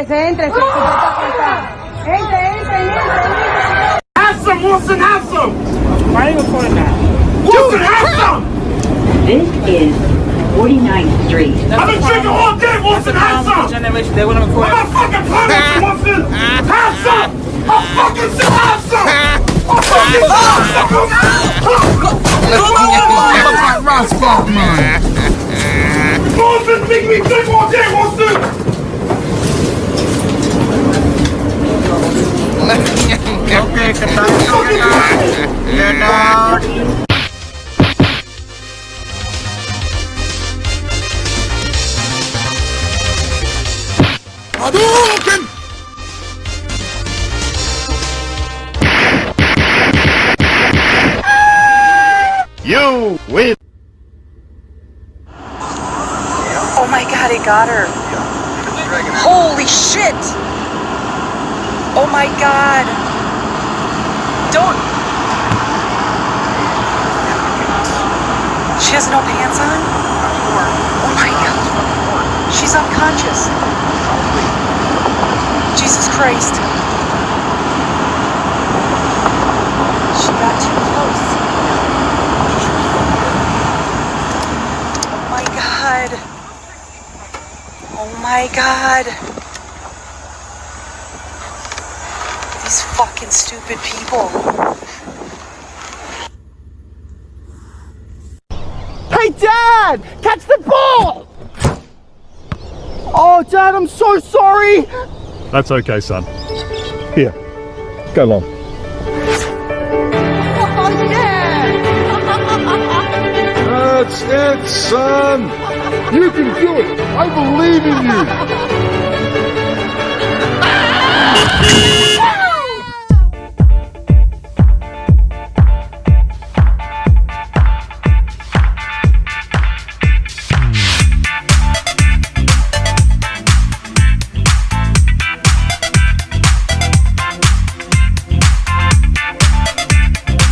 Éntrese, éntrese. su. Entre, entre, entre, entre. Have some, Wilson, have some! Why are you recording that? Wilson, have some! This is 49th Street. I've been drinking all day, Wilson, have some! Generation, they want to record I'm not fucking playing with you, Wilson! Ah. Have some! I fucking said have some! I ah. fucking have some! Wilson, make me drink all day, Wilson! Okay, Leonard. Hadouken! You win! Oh my god, he got her. Holy shit! Oh my god. Don't. She has no pants on? Oh my god. She's unconscious. Jesus Christ. She got too close. Oh my god. Oh my god. These fucking stupid people. Hey, Dad! Catch the ball! Oh, Dad, I'm so sorry! That's okay, son. Here, go long. That's it, son! You can do it! I believe in you!